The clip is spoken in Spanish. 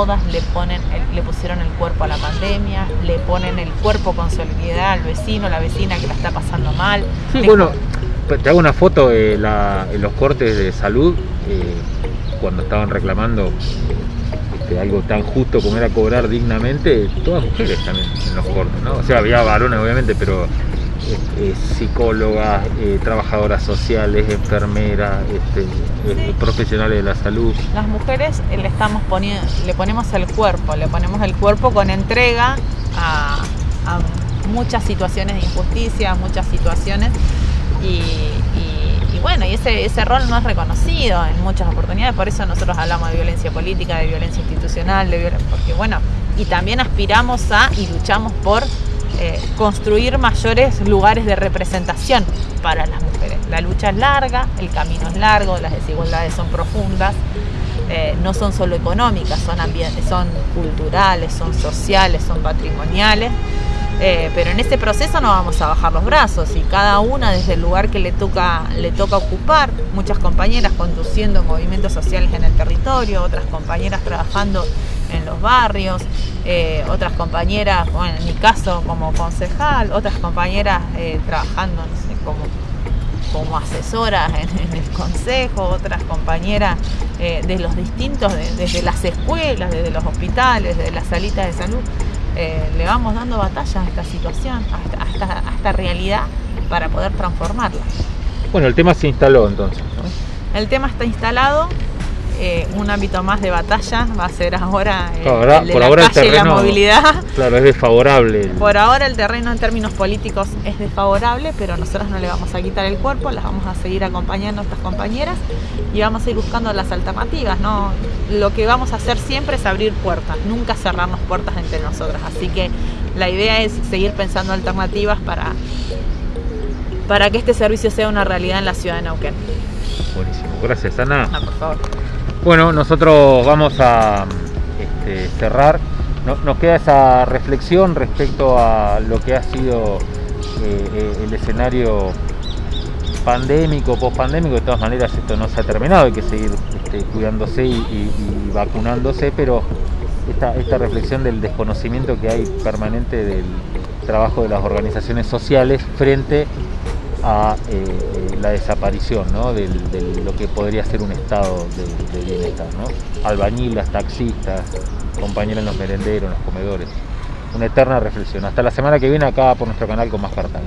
todas le ponen, le pusieron el cuerpo a la pandemia, le ponen el cuerpo con solidaridad al vecino, la vecina que la está pasando mal. Sí, bueno, te hago una foto de los cortes de salud eh, cuando estaban reclamando este, algo tan justo como era cobrar dignamente, todas mujeres también en los cortes, ¿no? O sea, había varones obviamente, pero psicólogas, eh, trabajadoras sociales, enfermeras, este, eh, profesionales de la salud. Las mujeres le estamos poniendo, le ponemos el cuerpo, le ponemos el cuerpo con entrega a, muchas situaciones de injusticia, muchas situaciones y, bueno, y ese, ese rol no es reconocido en muchas oportunidades, por eso nosotros hablamos de violencia política, de violencia institucional, de porque bueno, y también aspiramos a y luchamos por eh, construir mayores lugares de representación para las mujeres. La lucha es larga, el camino es largo, las desigualdades son profundas, eh, no son solo económicas, son, son culturales, son sociales, son patrimoniales. Eh, pero en este proceso no vamos a bajar los brazos y cada una desde el lugar que le toca, le toca ocupar, muchas compañeras conduciendo movimientos sociales en el territorio, otras compañeras trabajando en los barrios, eh, otras compañeras, bueno, en mi caso como concejal, otras compañeras eh, trabajando como, como asesoras en, el consejo, otras compañeras eh, de los distintos, desde las escuelas, desde los hospitales, desde las salitas de salud. le vamos dando batalla a esta situación, a esta, a esta realidad para poder transformarla. Bueno, el tema se instaló entonces. El tema está instalado, eh, un ámbito más de batalla va a ser ahora, eh, el de por la ahora calle el terreno, la movilidad. Claro, es desfavorable. Por ahora el terreno en términos políticos es desfavorable, pero nosotros no le vamos a quitar el cuerpo, las vamos a seguir acompañando a nuestras compañeras y vamos a ir buscando las alternativas. ¿no? Lo que vamos a hacer siempre es abrir puertas, nunca cerrarnos puertas entre nosotras. Así que la idea es seguir pensando alternativas para, para que este servicio sea una realidad en la ciudad de Neuquén. Buenísimo, gracias Ana. Ah, por favor. Bueno, nosotros vamos a este, cerrar. nos queda esa reflexión respecto a lo que ha sido eh, eh, el escenario pandémico, post-pandémico. De todas maneras, esto no se ha terminado, hay que seguir este, cuidándose y, vacunándose, pero esta, esta reflexión del desconocimiento que hay permanente del trabajo de las organizaciones sociales frente a eh, eh, la desaparición de lo que podría ser un estado de, bienestar. ¿no? Albañilas, taxistas, compañeros en los merenderos, en los comedores. Una eterna reflexión. Hasta la semana que viene acá por nuestro canal con más cartas.